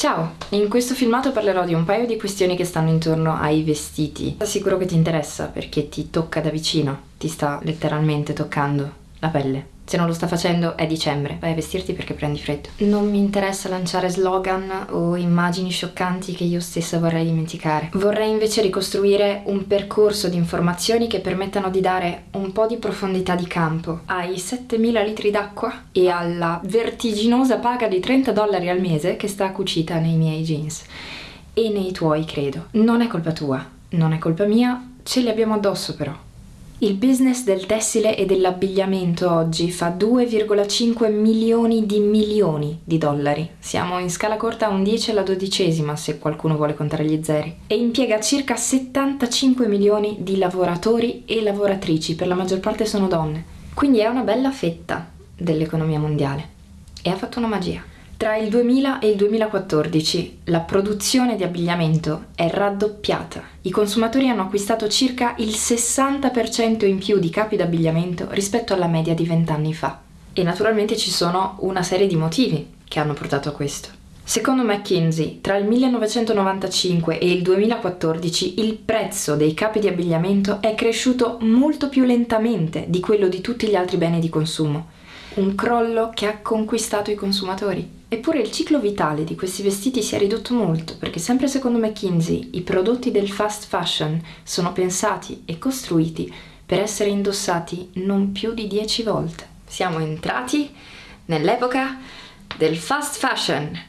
Ciao! In questo filmato parlerò di un paio di questioni che stanno intorno ai vestiti. Sicuro che ti interessa perché ti tocca da vicino, ti sta letteralmente toccando la pelle. Se non lo sta facendo è dicembre, vai a vestirti perché prendi freddo. Non mi interessa lanciare slogan o immagini scioccanti che io stessa vorrei dimenticare. Vorrei invece ricostruire un percorso di informazioni che permettano di dare un po' di profondità di campo ai 7000 litri d'acqua e alla vertiginosa paga di 30 dollari al mese che sta cucita nei miei jeans. E nei tuoi, credo. Non è colpa tua, non è colpa mia, ce li abbiamo addosso però. Il business del tessile e dell'abbigliamento oggi fa 2,5 milioni di milioni di dollari. Siamo in scala corta un 10 alla dodicesima se qualcuno vuole contare gli zeri. E impiega circa 75 milioni di lavoratori e lavoratrici, per la maggior parte sono donne. Quindi è una bella fetta dell'economia mondiale. E ha fatto una magia. Tra il 2000 e il 2014 la produzione di abbigliamento è raddoppiata. I consumatori hanno acquistato circa il 60% in più di capi d'abbigliamento rispetto alla media di vent'anni fa. E naturalmente ci sono una serie di motivi che hanno portato a questo. Secondo McKinsey, tra il 1995 e il 2014 il prezzo dei capi di abbigliamento è cresciuto molto più lentamente di quello di tutti gli altri beni di consumo. Un crollo che ha conquistato i consumatori. Eppure il ciclo vitale di questi vestiti si è ridotto molto perché sempre secondo McKinsey i prodotti del fast fashion sono pensati e costruiti per essere indossati non più di 10 volte. Siamo entrati nell'epoca del fast fashion,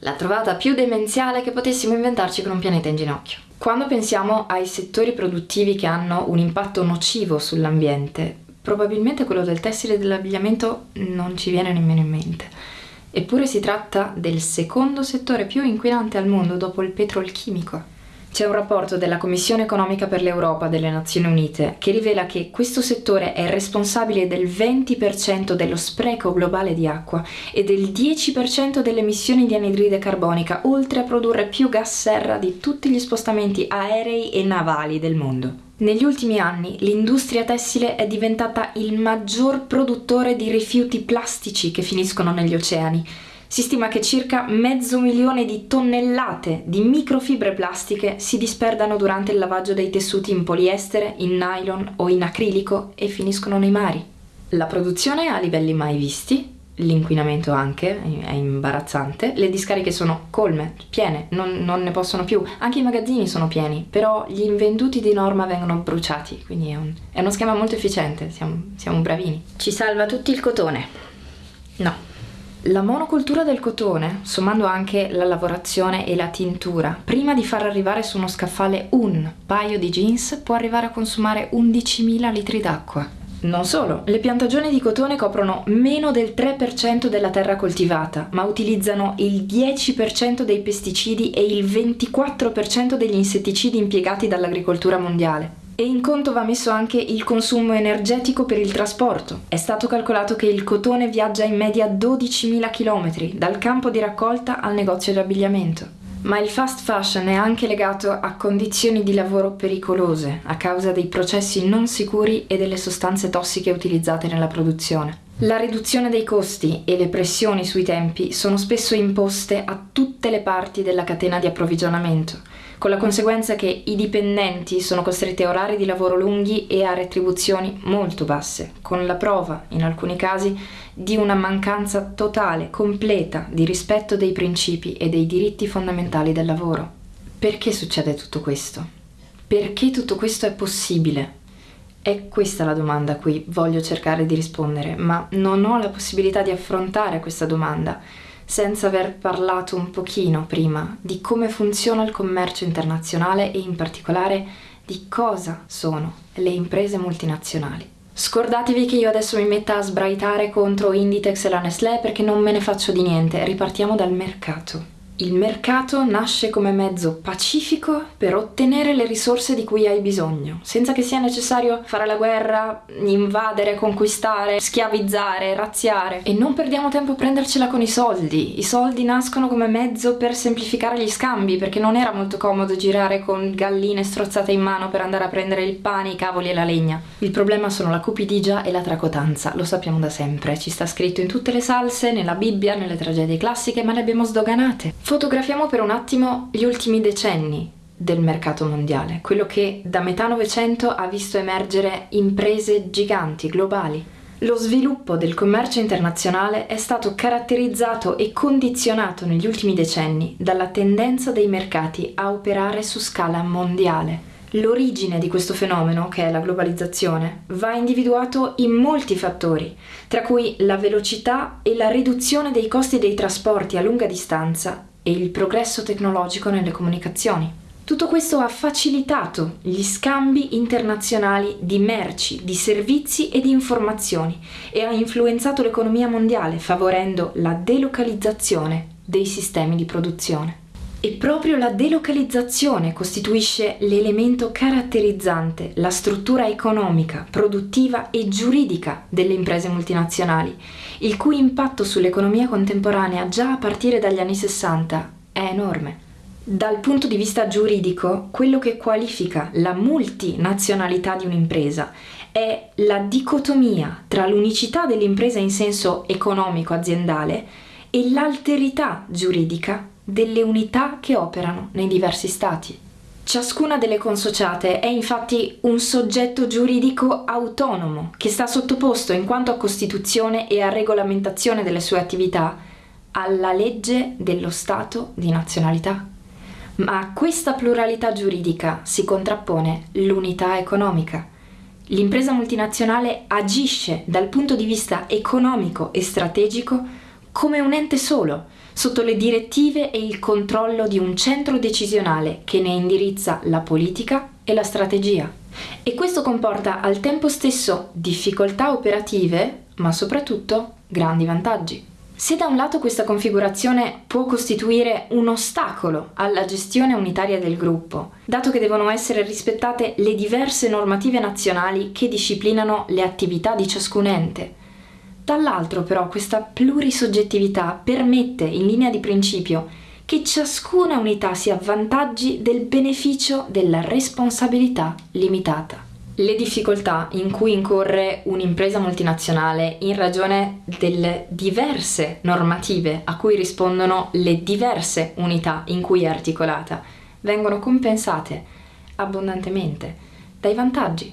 la trovata più demenziale che potessimo inventarci con un pianeta in ginocchio. Quando pensiamo ai settori produttivi che hanno un impatto nocivo sull'ambiente, probabilmente quello del tessile e dell'abbigliamento non ci viene nemmeno in mente. Eppure si tratta del secondo settore più inquinante al mondo dopo il petrolchimico. C'è un rapporto della Commissione economica per l'Europa delle Nazioni Unite che rivela che questo settore è responsabile del 20% dello spreco globale di acqua e del 10% delle emissioni di anidride carbonica, oltre a produrre più gas serra di tutti gli spostamenti aerei e navali del mondo. Negli ultimi anni l'industria tessile è diventata il maggior produttore di rifiuti plastici che finiscono negli oceani. Si stima che circa mezzo milione di tonnellate di microfibre plastiche si disperdano durante il lavaggio dei tessuti in poliestere, in nylon o in acrilico e finiscono nei mari. La produzione ha livelli mai visti, l'inquinamento anche, è imbarazzante, le discariche sono colme, piene, non, non, ne possono più, anche i magazzini sono pieni, però gli invenduti di norma vengono bruciati, quindi è, un, è uno schema molto efficiente, siamo, siamo bravini. Ci salva tutti il cotone? No. La monocultura del cotone, sommando anche la lavorazione e la tintura, prima di far arrivare su uno scaffale un paio di jeans, può arrivare a consumare 11.000 litri d'acqua. Non solo, le piantagioni di cotone coprono meno del 3% della terra coltivata, ma utilizzano il 10% dei pesticidi e il 24% degli insetticidi impiegati dall'agricoltura mondiale. E in conto va messo anche il consumo energetico per il trasporto. È stato calcolato che il cotone viaggia in media 12.000 km dal campo di raccolta al negozio di abbigliamento. Ma il fast fashion è anche legato a condizioni di lavoro pericolose a causa dei processi non sicuri e delle sostanze tossiche utilizzate nella produzione. La riduzione dei costi e le pressioni sui tempi sono spesso imposte a tutte le parti della catena di approvvigionamento, con la conseguenza che i dipendenti sono costretti a orari di lavoro lunghi e a retribuzioni molto basse, con la prova, in alcuni casi, di una mancanza totale, completa di rispetto dei principi e dei diritti fondamentali del lavoro. Perché succede tutto questo? Perché tutto questo è possibile? È questa la domanda a cui voglio cercare di rispondere, ma non ho la possibilità di affrontare questa domanda senza aver parlato un pochino prima di come funziona il commercio internazionale e in particolare di cosa sono le imprese multinazionali. Scordatevi che io adesso mi metta a sbraitare contro Inditex e la Nestlé perché non me ne faccio di niente, ripartiamo dal mercato. Il mercato nasce come mezzo pacifico per ottenere le risorse di cui hai bisogno, senza che sia necessario fare la guerra, invadere, conquistare, schiavizzare, razziare. E non perdiamo tempo a prendercela con i soldi. I soldi nascono come mezzo per semplificare gli scambi, perché non era molto comodo girare con galline strozzate in mano per andare a prendere il pane, i cavoli e la legna. Il problema sono la cupidigia e la tracotanza, lo sappiamo da sempre. Ci sta scritto in tutte le salse, nella Bibbia, nelle tragedie classiche, ma le abbiamo sdoganate Fotografiamo per un attimo gli ultimi decenni del mercato mondiale, quello che da metà Novecento ha visto emergere imprese giganti, globali. Lo sviluppo del commercio internazionale è stato caratterizzato e condizionato negli ultimi decenni dalla tendenza dei mercati a operare su scala mondiale. L'origine di questo fenomeno, che è la globalizzazione, va individuato in molti fattori, tra cui la velocità e la riduzione dei costi dei trasporti a lunga distanza e il progresso tecnologico nelle comunicazioni. Tutto questo ha facilitato gli scambi internazionali di merci, di servizi e di informazioni e ha influenzato l'economia mondiale, favorendo la delocalizzazione dei sistemi di produzione. E proprio la delocalizzazione costituisce l'elemento caratterizzante la struttura economica, produttiva e giuridica delle imprese multinazionali, il cui impatto sull'economia contemporanea già a partire dagli anni 60 è enorme. Dal punto di vista giuridico, quello che qualifica la multinazionalità di un'impresa è la dicotomia tra l'unicità dell'impresa in senso economico-aziendale e l'alterità giuridica delle unità che operano nei diversi stati. Ciascuna delle consociate è infatti un soggetto giuridico autonomo che sta sottoposto in quanto a costituzione e a regolamentazione delle sue attività alla legge dello Stato di nazionalità. Ma a questa pluralità giuridica si contrappone l'unità economica. L'impresa multinazionale agisce dal punto di vista economico e strategico come un ente solo, sotto le direttive e il controllo di un centro decisionale che ne indirizza la politica e la strategia. E questo comporta al tempo stesso difficoltà operative, ma soprattutto grandi vantaggi. Se da un lato questa configurazione può costituire un ostacolo alla gestione unitaria del gruppo, dato che devono essere rispettate le diverse normative nazionali che disciplinano le attività di ciascun ente, dall'altro però questa plurisoggettività permette in linea di principio che ciascuna unità si avvantaggi del beneficio della responsabilità limitata le difficoltà in cui incorre un'impresa multinazionale in ragione delle diverse normative a cui rispondono le diverse unità in cui è articolata vengono compensate abbondantemente dai vantaggi.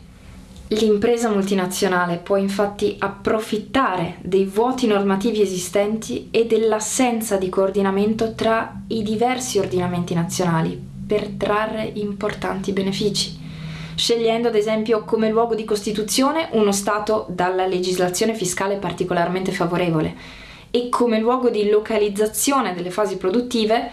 L'impresa multinazionale può infatti approfittare dei vuoti normativi esistenti e dell'assenza di coordinamento tra i diversi ordinamenti nazionali per trarre importanti benefici scegliendo ad esempio come luogo di costituzione uno Stato dalla legislazione fiscale particolarmente favorevole e come luogo di localizzazione delle fasi produttive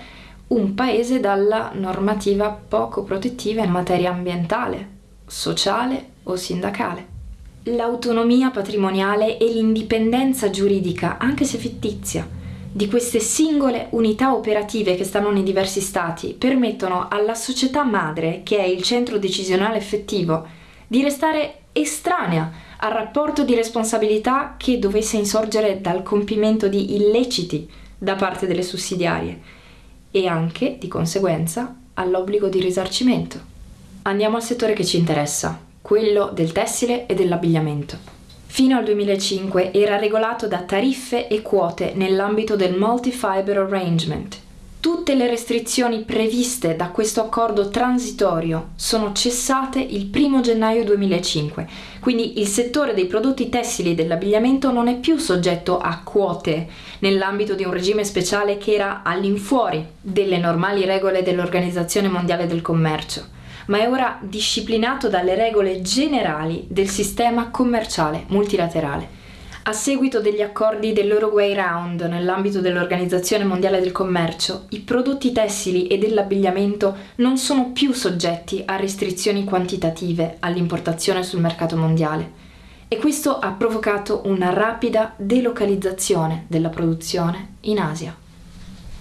un paese dalla normativa poco protettiva in materia ambientale, sociale o sindacale. L'autonomia patrimoniale e l'indipendenza giuridica, anche se fittizia, di queste singole unità operative che stanno nei diversi stati permettono alla società madre, che è il centro decisionale effettivo, di restare estranea al rapporto di responsabilità che dovesse insorgere dal compimento di illeciti da parte delle sussidiarie e anche, di conseguenza, all'obbligo di risarcimento. Andiamo al settore che ci interessa, quello del tessile e dell'abbigliamento. Fino al 2005 era regolato da tariffe e quote nell'ambito del Multi-Fiber Arrangement. Tutte le restrizioni previste da questo accordo transitorio sono cessate il 1 gennaio 2005, quindi il settore dei prodotti tessili e dell'abbigliamento non è più soggetto a quote nell'ambito di un regime speciale che era all'infuori delle normali regole dell'Organizzazione Mondiale del Commercio ma è ora disciplinato dalle regole generali del sistema commerciale multilaterale. A seguito degli accordi dell'Uruguay Round nell'ambito dell'Organizzazione Mondiale del Commercio, i prodotti tessili e dell'abbigliamento non sono più soggetti a restrizioni quantitative all'importazione sul mercato mondiale e questo ha provocato una rapida delocalizzazione della produzione in Asia.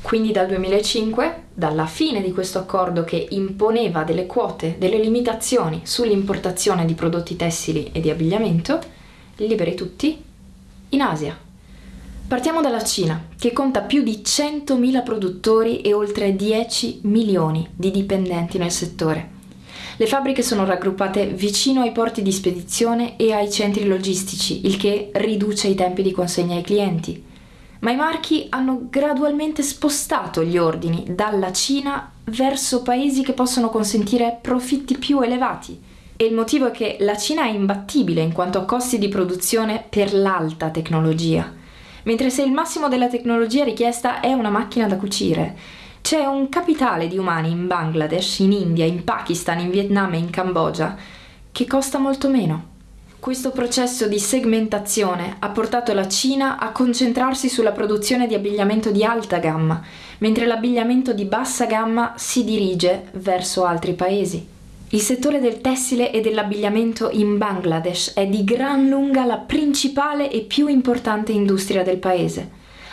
Quindi dal 2005, dalla fine di questo accordo che imponeva delle quote, delle limitazioni sull'importazione di prodotti tessili e di abbigliamento, liberi tutti in Asia. Partiamo dalla Cina, che conta più di 100.000 produttori e oltre 10 milioni di dipendenti nel settore. Le fabbriche sono raggruppate vicino ai porti di spedizione e ai centri logistici, il che riduce i tempi di consegna ai clienti. Ma i marchi hanno gradualmente spostato gli ordini dalla Cina verso paesi che possono consentire profitti più elevati. E il motivo è che la Cina è imbattibile in quanto a costi di produzione per l'alta tecnologia. Mentre se il massimo della tecnologia richiesta è una macchina da cucire, c'è un capitale di umani in Bangladesh, in India, in Pakistan, in Vietnam e in Cambogia che costa molto meno. Questo processo di segmentazione ha portato la Cina a concentrarsi sulla produzione di abbigliamento di alta gamma, mentre l'abbigliamento di bassa gamma si dirige verso altri paesi. Il settore del tessile e dell'abbigliamento in Bangladesh è di gran lunga la principale e più importante industria del paese.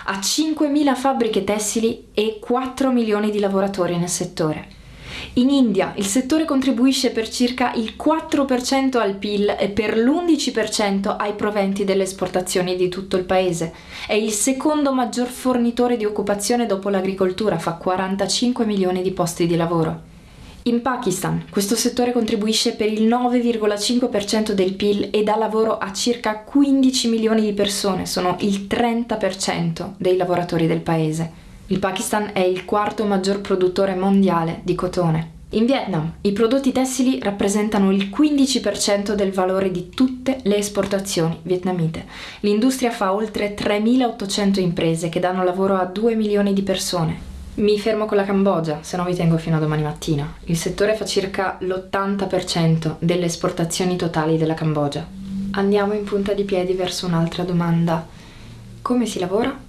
Ha 5.000 fabbriche tessili e 4 milioni di lavoratori nel settore. In India il settore contribuisce per circa il 4% al PIL e per l'11% ai proventi delle esportazioni di tutto il paese. È il secondo maggior fornitore di occupazione dopo l'agricoltura, fa 45 milioni di posti di lavoro. In Pakistan questo settore contribuisce per il 9,5% del PIL e dà lavoro a circa 15 milioni di persone, sono il 30% dei lavoratori del paese. Il Pakistan è il quarto maggior produttore mondiale di cotone. In Vietnam i prodotti tessili rappresentano il 15% del valore di tutte le esportazioni vietnamite. L'industria fa oltre 3.800 imprese che danno lavoro a 2 milioni di persone. Mi fermo con la Cambogia, se no vi tengo fino a domani mattina. Il settore fa circa l'80% delle esportazioni totali della Cambogia. Andiamo in punta di piedi verso un'altra domanda. Come si lavora?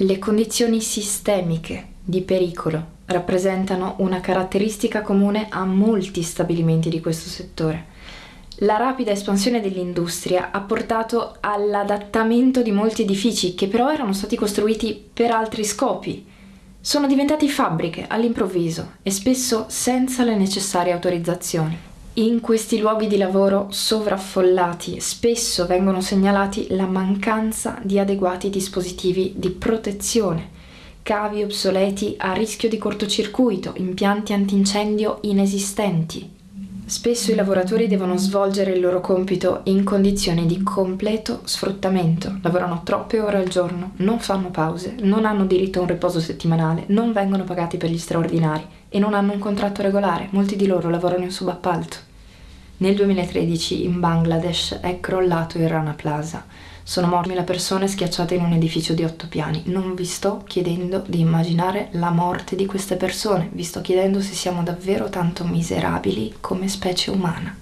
Le condizioni sistemiche di pericolo rappresentano una caratteristica comune a molti stabilimenti di questo settore. La rapida espansione dell'industria ha portato all'adattamento di molti edifici che però erano stati costruiti per altri scopi sono diventati fabbriche all'improvviso e spesso senza le necessarie autorizzazioni. In questi luoghi di lavoro sovraffollati spesso vengono segnalati la mancanza di adeguati dispositivi di protezione, cavi obsoleti a rischio di cortocircuito, impianti antincendio inesistenti, Spesso i lavoratori devono svolgere il loro compito in condizioni di completo sfruttamento, lavorano troppe ore al giorno, non fanno pause, non hanno diritto a un riposo settimanale, non vengono pagati per gli straordinari e non hanno un contratto regolare, molti di loro lavorano in subappalto. Nel 2013 in Bangladesh è crollato il Rana Plaza, sono morte mille persone schiacciate in un edificio di otto piani. Non vi sto chiedendo di immaginare la morte di queste persone, vi sto chiedendo se siamo davvero tanto miserabili come specie umana.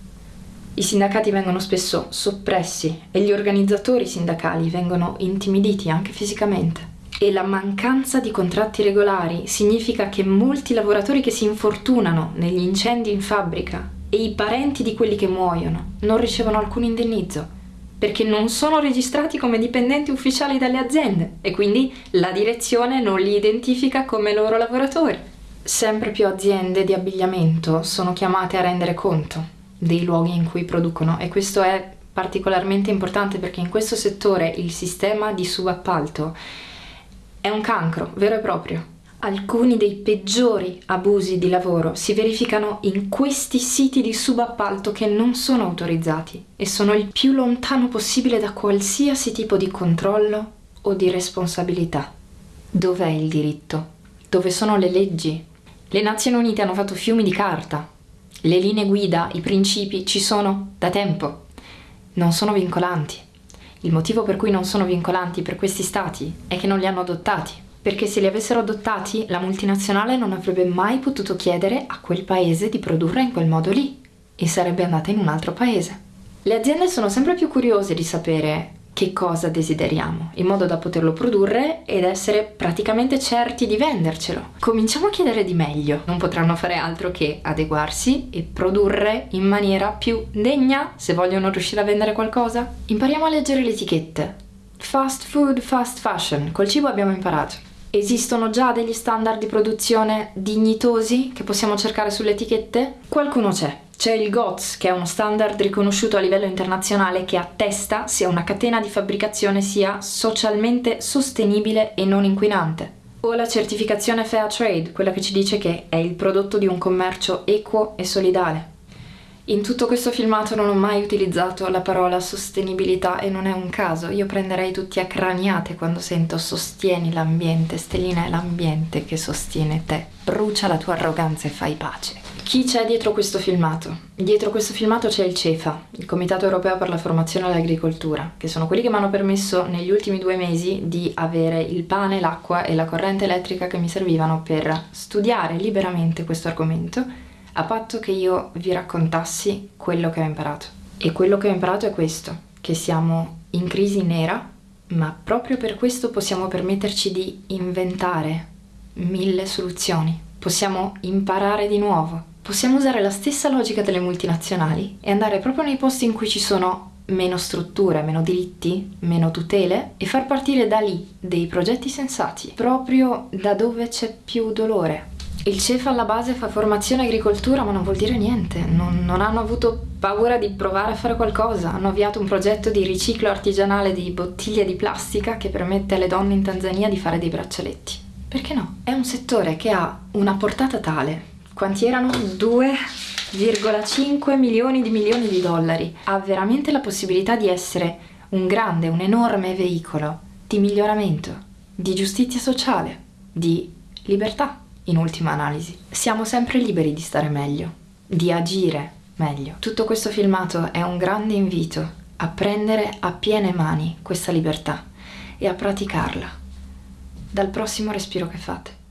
I sindacati vengono spesso soppressi e gli organizzatori sindacali vengono intimiditi anche fisicamente. E la mancanza di contratti regolari significa che molti lavoratori che si infortunano negli incendi in fabbrica e i parenti di quelli che muoiono non ricevono alcun indennizzo perché non sono registrati come dipendenti ufficiali dalle aziende e quindi la direzione non li identifica come loro lavoratori. Sempre più aziende di abbigliamento sono chiamate a rendere conto dei luoghi in cui producono e questo è particolarmente importante perché in questo settore il sistema di subappalto è un cancro vero e proprio alcuni dei peggiori abusi di lavoro si verificano in questi siti di subappalto che non sono autorizzati e sono il più lontano possibile da qualsiasi tipo di controllo o di responsabilità. Dov'è il diritto? Dove sono le leggi? Le Nazioni Unite hanno fatto fiumi di carta. Le linee guida, i principi ci sono da tempo. Non sono vincolanti. Il motivo per cui non sono vincolanti per questi stati è che non li hanno adottati perché se li avessero adottati la multinazionale non avrebbe mai potuto chiedere a quel paese di produrre in quel modo lì e sarebbe andata in un altro paese. Le aziende sono sempre più curiose di sapere che cosa desideriamo, in modo da poterlo produrre ed essere praticamente certi di vendercelo. Cominciamo a chiedere di meglio. Non potranno fare altro che adeguarsi e produrre in maniera più degna se vogliono riuscire a vendere qualcosa. Impariamo a leggere le etichette. Fast food, fast fashion. Col cibo abbiamo imparato. Esistono già degli standard di produzione dignitosi che possiamo cercare sulle etichette? Qualcuno c'è. C'è il GOTS, che è uno standard riconosciuto a livello internazionale che attesta se una catena di fabbricazione sia socialmente sostenibile e non inquinante. O la certificazione Fair Trade, quella che ci dice che è il prodotto di un commercio equo e solidale. In tutto questo filmato non ho mai utilizzato la parola sostenibilità e non è un caso. Io prenderei tutti a craniate quando sento sostieni l'ambiente. Stellina è l'ambiente che sostiene te. Brucia la tua arroganza e fai pace. Chi c'è dietro questo filmato? Dietro questo filmato c'è il CEFA, il Comitato Europeo per la Formazione all'Agricoltura, che sono quelli che mi hanno permesso negli ultimi due mesi di avere il pane, l'acqua e la corrente elettrica che mi servivano per studiare liberamente questo argomento a patto che io vi raccontassi quello che ho imparato. E quello che ho imparato è questo, che siamo in crisi nera, ma proprio per questo possiamo permetterci di inventare mille soluzioni. Possiamo imparare di nuovo. Possiamo usare la stessa logica delle multinazionali e andare proprio nei posti in cui ci sono meno strutture, meno diritti, meno tutele e far partire da lì dei progetti sensati, proprio da dove c'è più dolore, il CEF alla base fa formazione agricoltura ma non vuol dire niente, non, non, hanno avuto paura di provare a fare qualcosa, hanno avviato un progetto di riciclo artigianale di bottiglie di plastica che permette alle donne in Tanzania di fare dei braccialetti. Perché no? È un settore che ha una portata tale, quanti erano? 2,5 milioni di milioni di dollari, ha veramente la possibilità di essere un grande, un enorme veicolo di miglioramento, di giustizia sociale, di libertà in ultima analisi. Siamo sempre liberi di stare meglio, di agire meglio. Tutto questo filmato è un grande invito a prendere a piene mani questa libertà e a praticarla dal prossimo respiro che fate.